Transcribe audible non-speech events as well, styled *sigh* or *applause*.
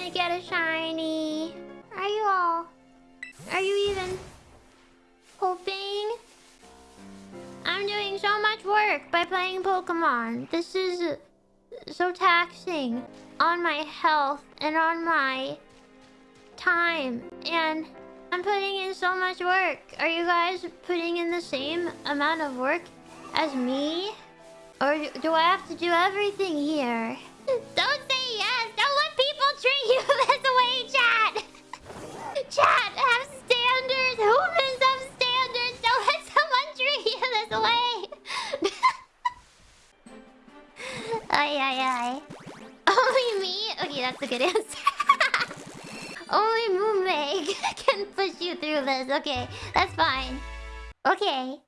Gonna get a shiny. Are you all? Are you even hoping? I'm doing so much work by playing Pokemon. This is so taxing on my health and on my time. And I'm putting in so much work. Are you guys putting in the same amount of work as me? Or do I have to do everything here? *laughs* Don't treat you this way! *laughs* ay, ay, ay. Only me? Okay, that's a good answer. *laughs* Only Moonmeg *laughs* can push you through this. Okay, that's fine. Okay.